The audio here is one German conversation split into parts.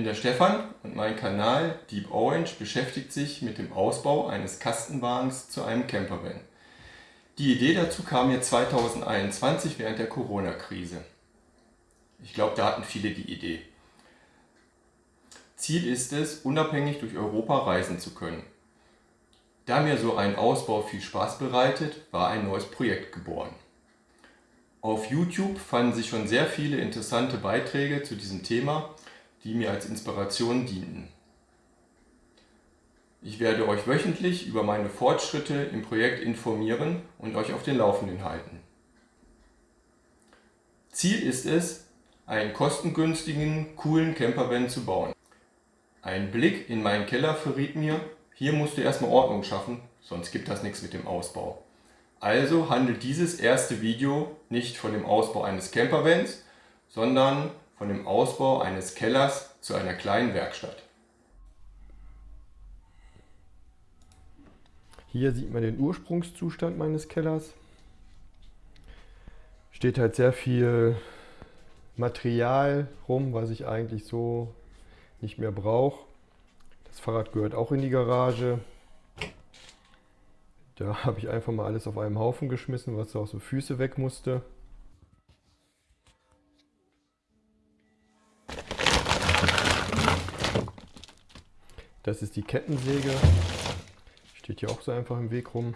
bin der Stefan und mein Kanal Deep Orange beschäftigt sich mit dem Ausbau eines Kastenwagens zu einem Campervan. Die Idee dazu kam mir 2021 während der Corona-Krise. Ich glaube, da hatten viele die Idee. Ziel ist es, unabhängig durch Europa reisen zu können. Da mir so ein Ausbau viel Spaß bereitet, war ein neues Projekt geboren. Auf YouTube fanden sich schon sehr viele interessante Beiträge zu diesem Thema, die mir als Inspiration dienten. Ich werde euch wöchentlich über meine Fortschritte im Projekt informieren und euch auf den Laufenden halten. Ziel ist es, einen kostengünstigen, coolen Campervan zu bauen. Ein Blick in meinen Keller verriet mir, hier musst du erstmal Ordnung schaffen, sonst gibt das nichts mit dem Ausbau. Also handelt dieses erste Video nicht von dem Ausbau eines Campervans, sondern von dem Ausbau eines Kellers zu einer kleinen Werkstatt. Hier sieht man den Ursprungszustand meines Kellers. Steht halt sehr viel Material rum, was ich eigentlich so nicht mehr brauche. Das Fahrrad gehört auch in die Garage. Da habe ich einfach mal alles auf einem Haufen geschmissen, was auch so Füße weg musste. Das ist die Kettensäge. Steht hier auch so einfach im Weg rum.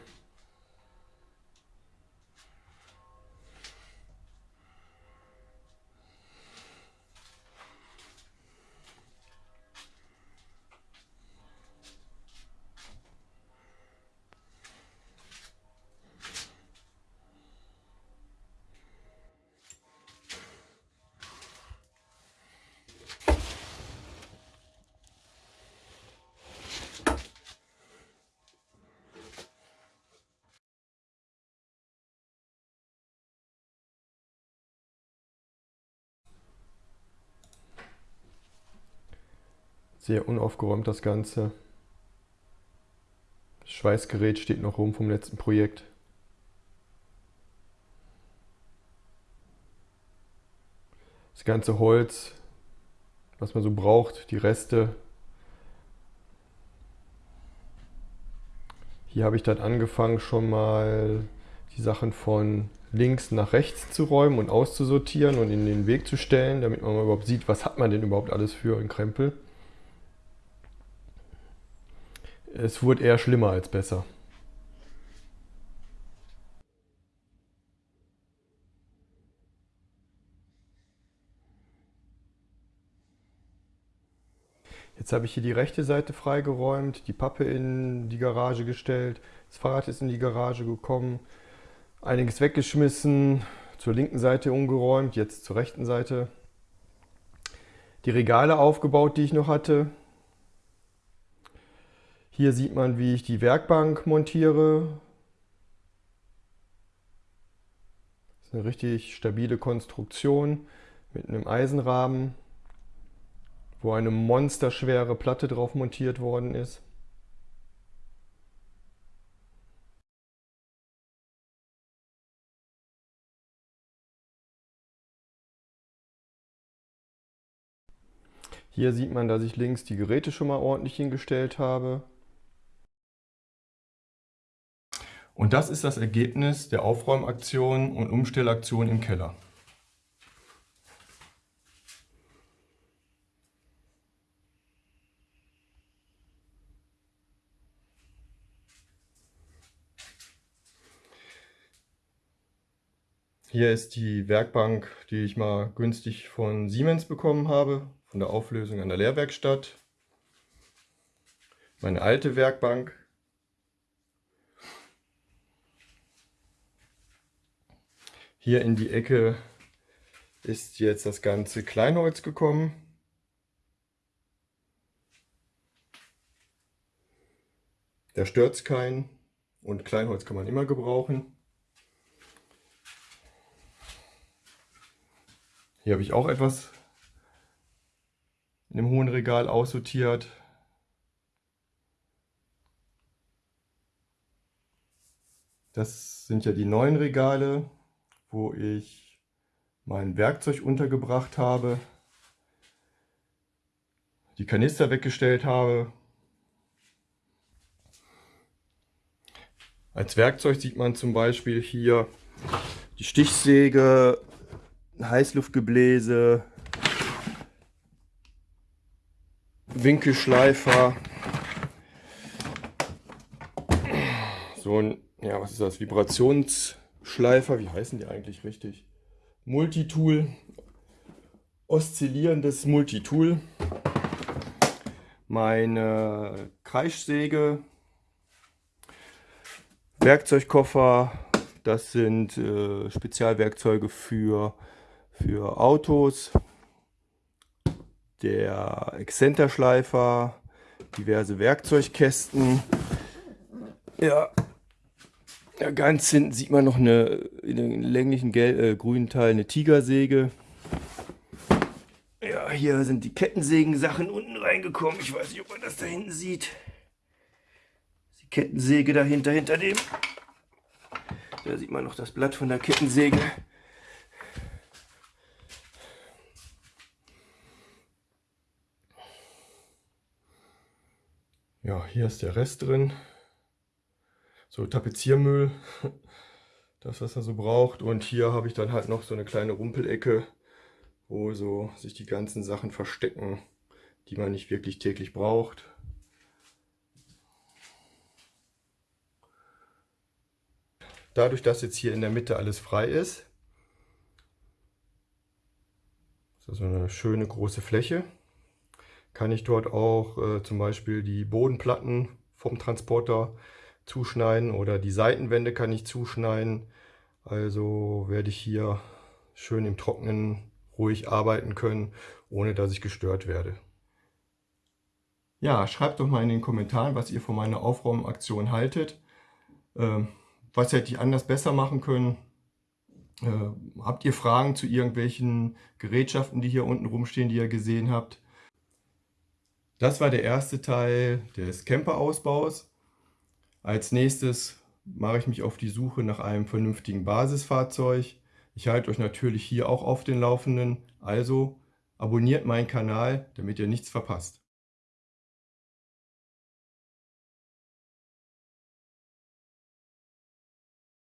Sehr unaufgeräumt das Ganze. Das Schweißgerät steht noch rum vom letzten Projekt. Das ganze Holz, was man so braucht, die Reste. Hier habe ich dann angefangen schon mal die Sachen von links nach rechts zu räumen und auszusortieren und in den Weg zu stellen, damit man überhaupt sieht, was hat man denn überhaupt alles für einen Krempel. Es wurde eher schlimmer als besser. Jetzt habe ich hier die rechte Seite freigeräumt, die Pappe in die Garage gestellt, das Fahrrad ist in die Garage gekommen, einiges weggeschmissen, zur linken Seite umgeräumt, jetzt zur rechten Seite. Die Regale aufgebaut, die ich noch hatte, hier sieht man, wie ich die Werkbank montiere. Das ist eine richtig stabile Konstruktion mit einem Eisenrahmen, wo eine monsterschwere Platte drauf montiert worden ist. Hier sieht man, dass ich links die Geräte schon mal ordentlich hingestellt habe. Und das ist das Ergebnis der Aufräumaktion und Umstellaktion im Keller. Hier ist die Werkbank, die ich mal günstig von Siemens bekommen habe, von der Auflösung an der Lehrwerkstatt. Meine alte Werkbank Hier in die Ecke ist jetzt das ganze Kleinholz gekommen. Da stört es keinen und Kleinholz kann man immer gebrauchen. Hier habe ich auch etwas in dem hohen Regal aussortiert. Das sind ja die neuen Regale wo ich mein Werkzeug untergebracht habe. die Kanister weggestellt habe. Als Werkzeug sieht man zum Beispiel hier die Stichsäge, Heißluftgebläse, Winkelschleifer, so ein, ja, was ist das, Vibrationsschleifer, wie heißen die eigentlich richtig? Multitool, oszillierendes Multitool, meine Kreischsäge, Werkzeugkoffer, das sind äh, Spezialwerkzeuge für, für Autos, der Exzenterschleifer, diverse Werkzeugkästen. Ja, ja, ganz hinten sieht man noch eine in den länglichen gelb, äh, grünen Teil eine Tigersäge. Ja, hier sind die Kettensägen-Sachen unten reingekommen. Ich weiß nicht, ob man das da hinten sieht. Die Kettensäge dahinter, hinter dem. Da sieht man noch das Blatt von der Kettensäge. Ja, hier ist der Rest drin so Tapeziermüll, das was er so braucht. Und hier habe ich dann halt noch so eine kleine Rumpelecke, wo so sich die ganzen Sachen verstecken, die man nicht wirklich täglich braucht. Dadurch, dass jetzt hier in der Mitte alles frei ist, ist so eine schöne große Fläche, kann ich dort auch äh, zum Beispiel die Bodenplatten vom Transporter zuschneiden oder die Seitenwände kann ich zuschneiden. Also werde ich hier schön im Trocknen ruhig arbeiten können, ohne dass ich gestört werde. Ja, schreibt doch mal in den Kommentaren, was ihr von meiner Aufräumaktion haltet. Ähm, was hätte ich anders besser machen können? Äh, habt ihr Fragen zu irgendwelchen Gerätschaften, die hier unten rumstehen, die ihr gesehen habt? Das war der erste Teil des Camper-Ausbaus. Als nächstes mache ich mich auf die Suche nach einem vernünftigen Basisfahrzeug. Ich halte euch natürlich hier auch auf den Laufenden. Also abonniert meinen Kanal, damit ihr nichts verpasst.